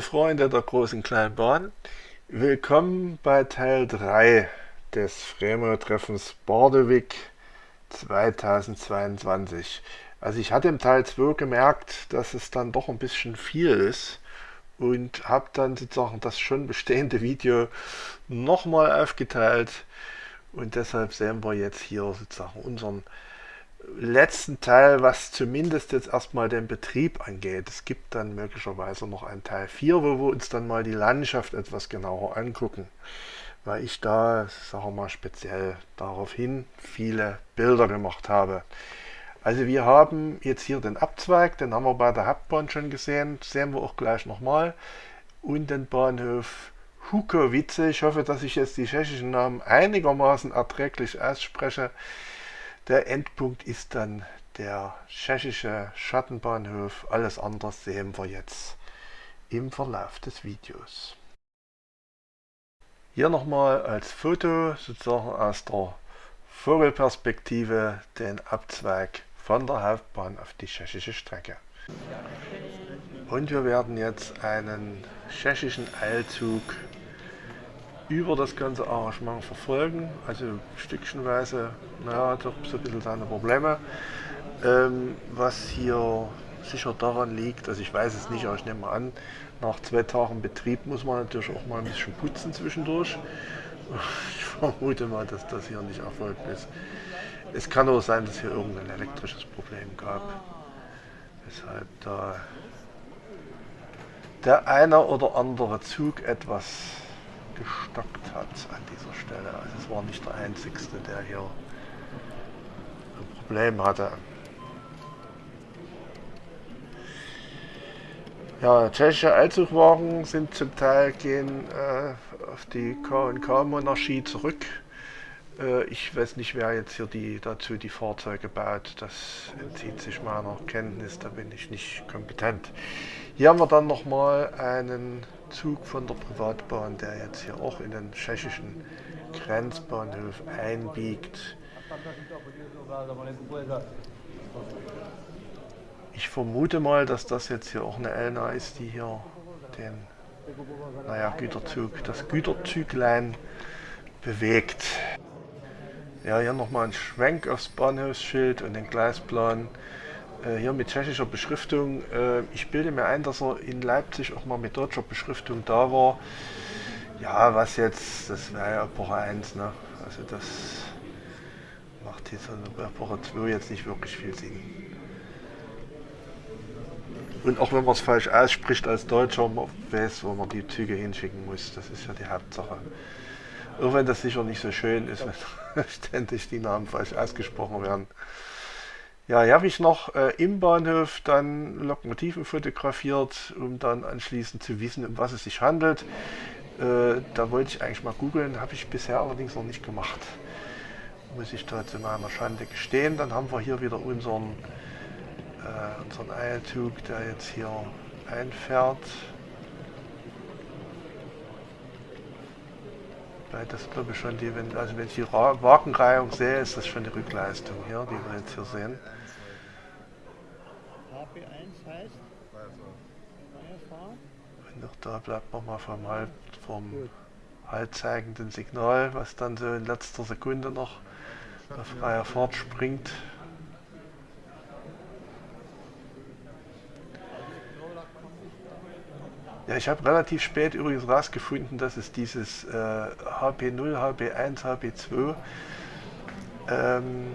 Freunde der großen Kleinbahn, willkommen bei Teil 3 des Fremo-Treffens Bardewig 2022. Also ich hatte im Teil 2 gemerkt, dass es dann doch ein bisschen viel ist und habe dann sozusagen das schon bestehende Video nochmal aufgeteilt und deshalb sehen wir jetzt hier sozusagen unseren letzten Teil, was zumindest jetzt erstmal den Betrieb angeht. Es gibt dann möglicherweise noch einen Teil 4, wo wir uns dann mal die Landschaft etwas genauer angucken, weil ich da, sagen wir mal speziell daraufhin viele Bilder gemacht habe. Also wir haben jetzt hier den Abzweig, den haben wir bei der Hauptbahn schon gesehen, sehen wir auch gleich nochmal. Und den Bahnhof Hukowice. Ich hoffe, dass ich jetzt die tschechischen Namen einigermaßen erträglich ausspreche. Der Endpunkt ist dann der tschechische Schattenbahnhof. Alles andere sehen wir jetzt im Verlauf des Videos. Hier nochmal als Foto sozusagen aus der Vogelperspektive den Abzweig von der Hauptbahn auf die tschechische Strecke. Und wir werden jetzt einen tschechischen Eilzug über das ganze Arrangement verfolgen, also stückchenweise, naja, doch so ein bisschen seine Probleme. Ähm, was hier sicher daran liegt, also ich weiß es nicht, aber ich nehme mal an, nach zwei Tagen Betrieb muss man natürlich auch mal ein bisschen putzen zwischendurch. Ich vermute mal, dass das hier nicht erfolgt ist. Es kann auch sein, dass hier irgendein elektrisches Problem gab, weshalb da der eine oder andere Zug etwas gestockt hat an dieser Stelle. Also es war nicht der Einzige, der hier ein Problem hatte. Ja, tschechische Allzugwagen sind zum Teil gehen äh, auf die K&K-Monarchie zurück. Äh, ich weiß nicht, wer jetzt hier die, dazu die Fahrzeuge baut. Das entzieht sich meiner Kenntnis, da bin ich nicht kompetent. Hier haben wir dann nochmal einen Zug von der Privatbahn, der jetzt hier auch in den tschechischen Grenzbahnhof einbiegt. Ich vermute mal, dass das jetzt hier auch eine Elna ist, die hier den naja, Güterzug, das Güterzüglein bewegt. Ja, hier nochmal ein Schwenk aufs Bahnhofsschild und den Gleisplan. Äh, hier mit tschechischer Beschriftung. Äh, ich bilde mir ein, dass er in Leipzig auch mal mit deutscher Beschriftung da war. Ja, was jetzt, das wäre ja Epoche 1, ne? Also das macht jetzt an Epoche 2 jetzt nicht wirklich viel Sinn. Und auch wenn man es falsch ausspricht als Deutscher, man weiß, wo man die Züge hinschicken muss. Das ist ja die Hauptsache. Auch wenn das sicher nicht so schön ist, wenn ständig die Namen falsch ausgesprochen werden. Ja, hier habe ich noch äh, im Bahnhof dann Lokomotiven fotografiert, um dann anschließend zu wissen, um was es sich handelt. Äh, da wollte ich eigentlich mal googeln, habe ich bisher allerdings noch nicht gemacht. Muss ich da zu meiner Schande gestehen. Dann haben wir hier wieder unseren, äh, unseren Eilzug, der jetzt hier einfährt. Das glaube ich schon die, wenn, also wenn ich die Wagenreihung sehe, ist das schon die Rückleistung hier, die wir jetzt hier sehen. HP1 heißt? Und auch da bleibt man mal vom, halt, vom haltzeigenden Signal, was dann so in letzter Sekunde noch auf freier Fahrt springt. Ja, ich habe relativ spät übrigens herausgefunden, dass es dieses äh, HP0, HP1, HP2 ähm,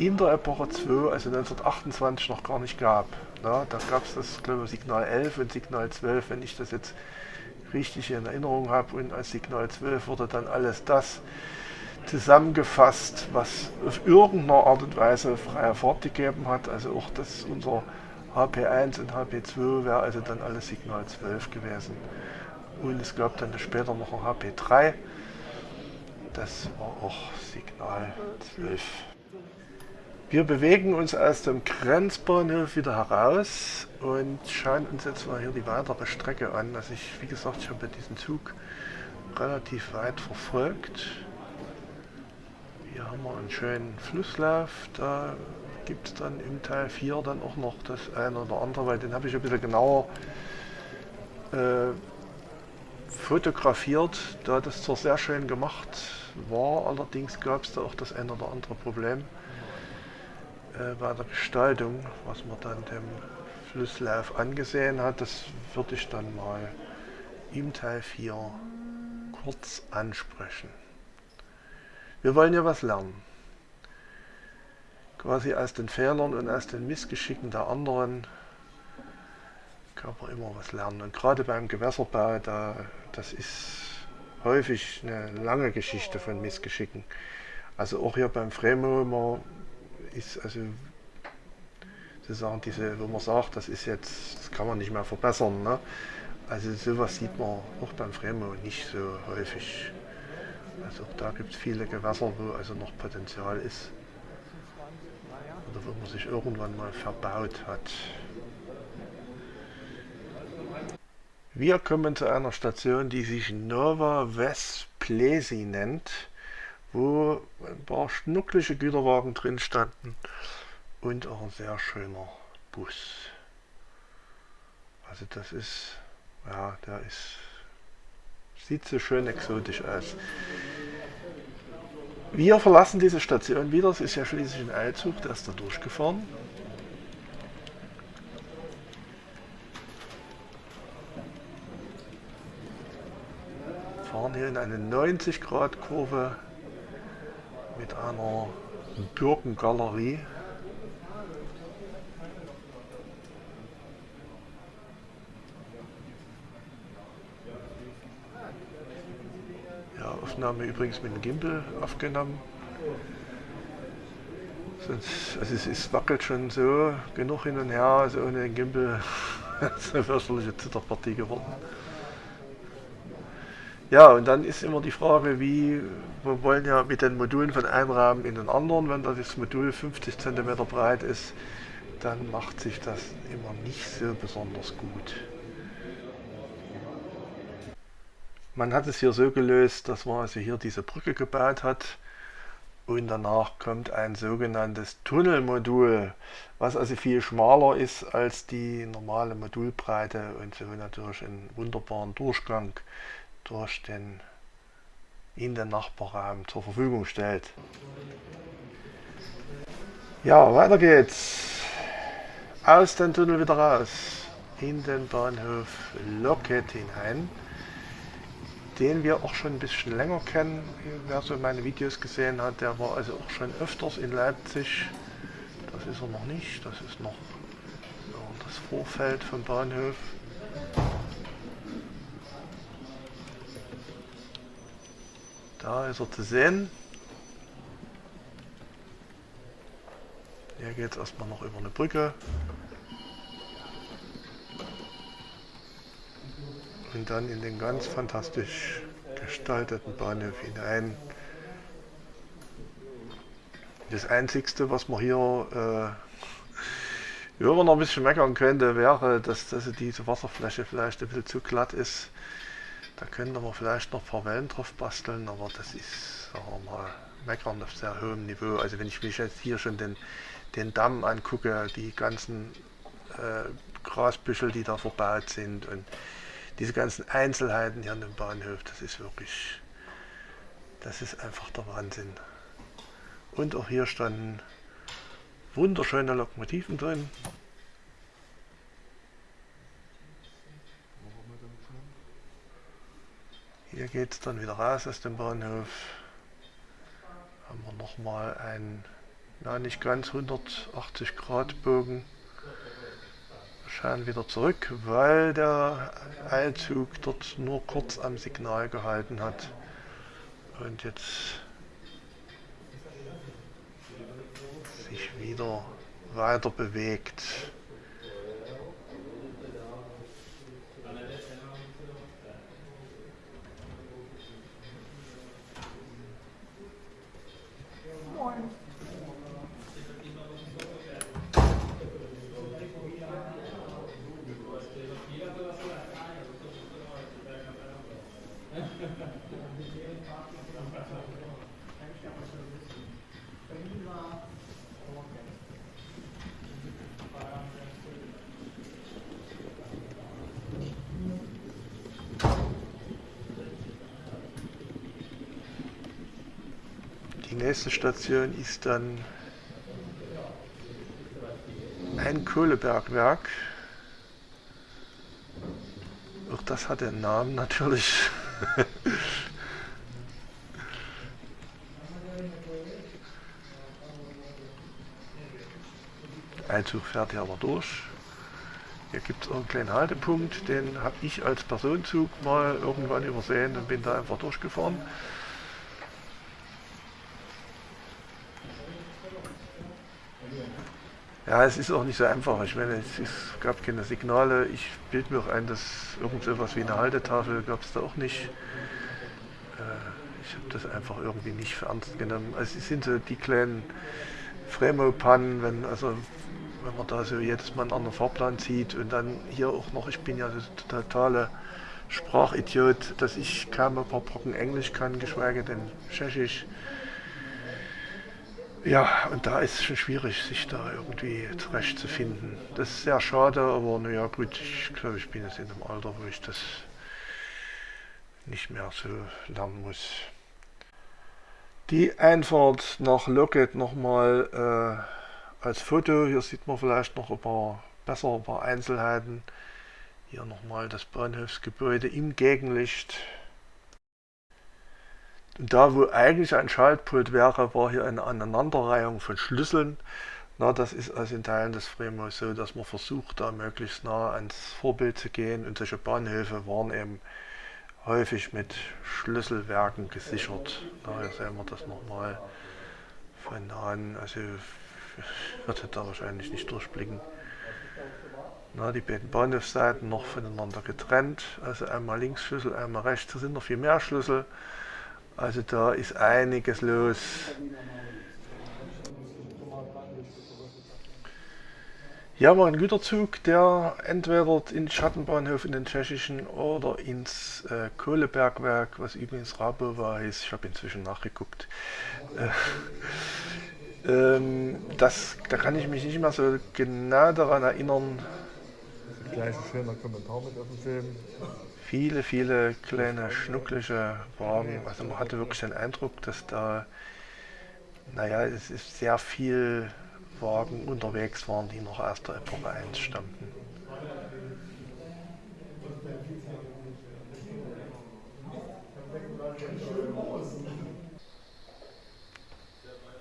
in der Epoche 2, also 1928, noch gar nicht gab. Ja, da gab es das glaube ich, Signal 11 und Signal 12, wenn ich das jetzt richtig in Erinnerung habe. Und als Signal 12 wurde dann alles das zusammengefasst, was auf irgendeiner Art und Weise freie Fahrt gegeben hat. Also auch das unser HP1 und HP2 wäre also dann alles Signal 12 gewesen. Und es gab dann später noch ein HP3. Das war auch Signal 12. Wir bewegen uns aus dem Grenzbahnhof wieder heraus und schauen uns jetzt mal hier die weitere Strecke an. Also ich, wie gesagt, ich habe diesen Zug relativ weit verfolgt. Hier haben wir einen schönen Flusslauf, da gibt es dann im Teil 4 dann auch noch das eine oder andere, weil den habe ich ein bisschen genauer äh, fotografiert, da das zwar sehr schön gemacht war, allerdings gab es da auch das ein oder andere Problem äh, bei der Gestaltung, was man dann dem Flusslauf angesehen hat. Das würde ich dann mal im Teil 4 kurz ansprechen. Wir wollen ja was lernen. Quasi aus den Fehlern und aus den Missgeschicken der anderen kann man immer was lernen. Und gerade beim Gewässerbau, da, das ist häufig eine lange Geschichte von Missgeschicken. Also auch hier beim Fremo ist also sozusagen diese, wo man sagt, das ist jetzt, das kann man nicht mehr verbessern. Ne? Also sowas sieht man auch beim Fremo nicht so häufig. Also auch da gibt es viele Gewässer, wo also noch Potenzial ist. Oder wo man sich irgendwann mal verbaut hat. Wir kommen zu einer Station, die sich Nova Vesplesi nennt, wo ein paar schnucklige Güterwagen drin standen und auch ein sehr schöner Bus. Also das ist, ja, der ist, sieht so schön exotisch aus. Wir verlassen diese Station wieder, es ist ja schließlich ein Eilzug, der ist da durchgefahren. fahren hier in eine 90 Grad Kurve mit einer Birkengalerie. Ja, Aufnahme übrigens mit dem Gimbal aufgenommen. Sonst, also es, es, wackelt schon so genug hin und her, also ohne den Gimbal ist eine fürchterliche Zitterpartie geworden. Ja, und dann ist immer die Frage, wie, wir wollen ja mit den Modulen von einem Rahmen in den anderen, wenn das Modul 50 cm breit ist, dann macht sich das immer nicht so besonders gut. Man hat es hier so gelöst, dass man also hier diese Brücke gebaut hat und danach kommt ein sogenanntes Tunnelmodul, was also viel schmaler ist als die normale Modulbreite und so natürlich einen wunderbaren Durchgang durch den in den Nachbarraum zur Verfügung stellt. Ja, weiter geht's. Aus dem Tunnel wieder raus. In den Bahnhof Loket hinein. Den wir auch schon ein bisschen länger kennen. Wer so meine Videos gesehen hat, der war also auch schon öfters in Leipzig. Das ist er noch nicht. Das ist noch das Vorfeld vom Bahnhof. Da ist er zu sehen. Hier geht es erstmal noch über eine Brücke. Und dann in den ganz fantastisch gestalteten Bahnhof hinein. Das Einzigste, was man hier äh, man noch ein bisschen meckern könnte, wäre, dass, dass diese Wasserfläche vielleicht ein bisschen zu glatt ist. Da könnte man vielleicht noch ein paar Wellen drauf basteln, aber das ist, sagen wir mal, meckern auf sehr hohem Niveau. Also wenn ich mich jetzt hier schon den, den Damm angucke, die ganzen äh, Grasbüschel, die da verbaut sind und diese ganzen Einzelheiten hier an dem Bahnhof, das ist wirklich, das ist einfach der Wahnsinn. Und auch hier standen wunderschöne Lokomotiven drin. Hier geht es dann wieder raus aus dem Bahnhof. Haben wir nochmal einen, na nicht ganz 180 Grad Bogen. Wir schauen wieder zurück, weil der Eilzug dort nur kurz am Signal gehalten hat. Und jetzt sich wieder weiter bewegt. Nächste Station ist dann ein Kohlebergwerk. Auch das hat den Namen natürlich. Einzug fährt hier aber durch. Hier gibt es einen kleinen Haltepunkt, den habe ich als Personenzug mal irgendwann übersehen und bin da einfach durchgefahren. Ja, es ist auch nicht so einfach. Ich meine, es, ist, gab keine Signale. Ich bilde mir auch ein, dass irgend so etwas wie eine Haltetafel gab es da auch nicht. Äh, ich habe das einfach irgendwie nicht für ernst genommen. Also es sind so die kleinen Fremo-Pannen, wenn, also, wenn man da so jedes Mal einen anderen Fahrplan zieht und dann hier auch noch, ich bin ja der totale Sprachidiot, dass ich kaum ein paar Brocken Englisch kann, geschweige denn Tschechisch. Ja, und da ist es schon schwierig, sich da irgendwie zurechtzufinden. Das ist sehr schade, aber naja gut, ich glaube, ich bin jetzt in einem Alter, wo ich das nicht mehr so lernen muss. Die Einfahrt nach Locket nochmal äh, als Foto. Hier sieht man vielleicht noch ein paar besser, ein paar Einzelheiten. Hier nochmal das Bahnhofsgebäude im Gegenlicht. Da, wo eigentlich ein Schaltpult wäre, war hier eine Aneinanderreihung von Schlüsseln. Na, das ist also in Teilen des Fremos so, dass man versucht, da möglichst nah ans Vorbild zu gehen. Und solche Bahnhöfe waren eben häufig mit Schlüsselwerken gesichert. Na, hier sehen wir das nochmal von nahen. Also ich würde da wahrscheinlich nicht durchblicken. Na, die beiden Bahnhofsseiten noch voneinander getrennt. Also einmal Linksschlüssel, einmal rechts. Hier sind noch viel mehr Schlüssel. Also da ist einiges los. Hier war ein Güterzug, der entweder in den Schattenbahnhof in den tschechischen oder ins äh, Kohlebergwerk, was übrigens Rabova heißt, ich habe inzwischen nachgeguckt. Äh, ähm, das, da kann ich mich nicht mehr so genau daran erinnern. Gleich ein schöner Kommentar mit auf dem Film viele, viele kleine schnucklige Wagen. Also man hatte wirklich den Eindruck, dass da, naja, es ist sehr viel Wagen unterwegs waren, die noch aus der Epoche 1 stammten.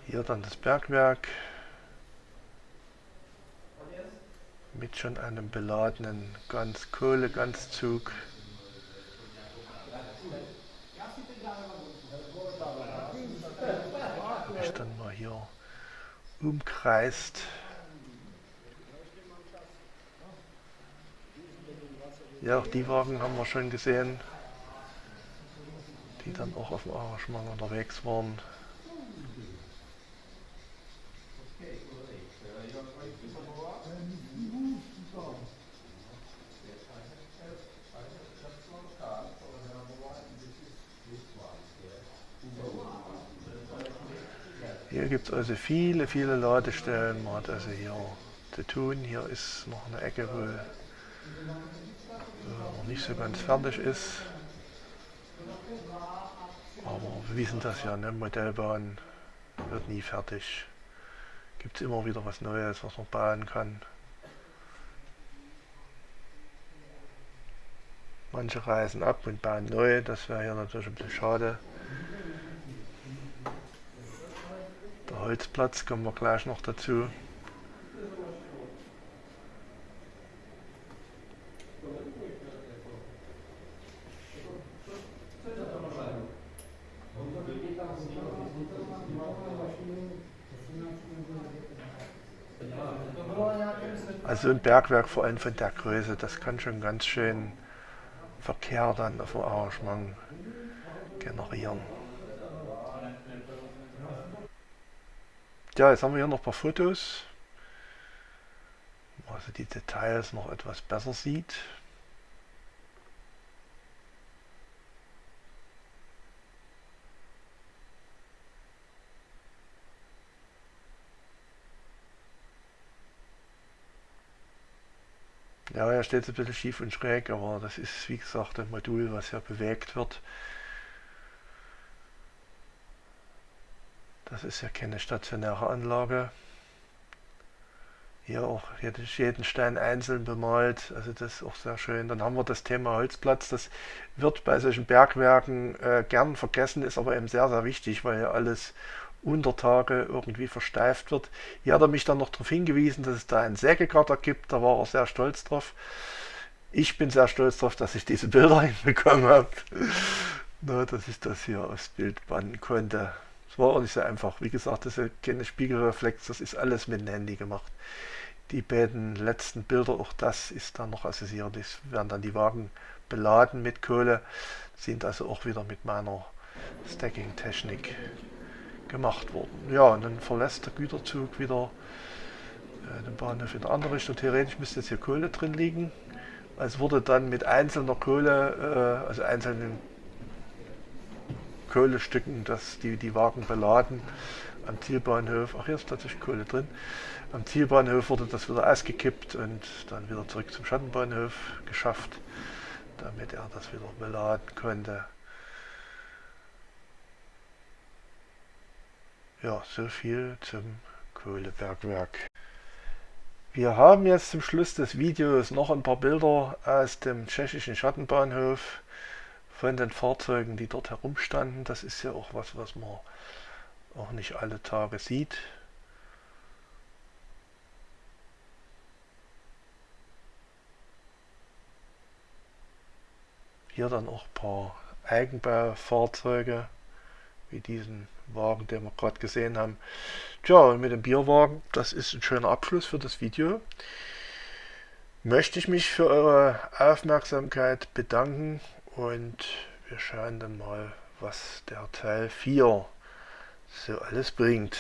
Hier dann das Bergwerk mit schon einem beladenen ganz Kohleganzzug. ich dann mal hier umkreist. Ja, auch die Wagen haben wir schon gesehen, die dann auch auf dem Arrangement unterwegs waren. Gibt es also viele, viele Ladestellen. Man hat also hier zu tun. Hier ist noch eine Ecke, wo noch nicht so ganz fertig ist. Aber wir wissen das ja, ne? Modellbahn wird nie fertig. Gibt es immer wieder was Neues, was man bauen kann. Manche reisen ab und bauen neu, das wäre hier natürlich ein bisschen schade. Holzplatz kommen wir gleich noch dazu. Also ein Bergwerk vor allem von der Größe, das kann schon ganz schön Verkehr dann auf dem Arrangement generieren. Ja, jetzt haben wir hier noch ein paar Fotos, wo also die Details noch etwas besser sieht. Ja, er steht ein bisschen schief und schräg, aber das ist wie gesagt ein Modul, was ja bewegt wird. Das ist ja keine stationäre Anlage. Hier auch jeden Stein einzeln bemalt, also das ist auch sehr schön. Dann haben wir das Thema Holzplatz, das wird bei solchen Bergwerken äh, gern vergessen, ist aber eben sehr, sehr wichtig, weil ja alles unter Tage irgendwie versteift wird. Hier hat er mich dann noch darauf hingewiesen, dass es da einen Sägegatter gibt, da war er sehr stolz drauf. Ich bin sehr stolz darauf, dass ich diese Bilder hinbekommen habe, Na, dass ich das hier aufs Bild bannen konnte. Es war auch nicht so einfach. Wie gesagt, das ist keine Spiegelreflex, das ist alles mit dem Handy gemacht die beiden letzten Bilder, auch das ist dann noch assoziiert. Es werden dann die Wagen beladen mit Kohle, sind also auch wieder mit meiner Stacking-Technik gemacht worden. Ja, und dann verlässt der Güterzug wieder äh, den Bahnhof in der andere Richtung. Theoretisch müsste jetzt hier Kohle drin liegen. Es wurde dann mit einzelner Kohle, äh, also einzelnen Kohlestücken, dass die, die Wagen beladen am Zielbahnhof, ach hier ist tatsächlich Kohle drin, am Zielbahnhof wurde das wieder ausgekippt und dann wieder zurück zum Schattenbahnhof geschafft, damit er das wieder beladen konnte. Ja, so viel zum Kohlebergwerk. Wir haben jetzt zum Schluss des Videos noch ein paar Bilder aus dem tschechischen Schattenbahnhof von den Fahrzeugen, die dort herumstanden. Das ist ja auch was, was man auch nicht alle Tage sieht. Hier dann auch ein paar Eigenbaufahrzeuge, wie diesen Wagen, den wir gerade gesehen haben. Tja, und mit dem Bierwagen, das ist ein schöner Abschluss für das Video. Möchte ich mich für eure Aufmerksamkeit bedanken und wir schauen dann mal, was der Teil 4 so alles bringt.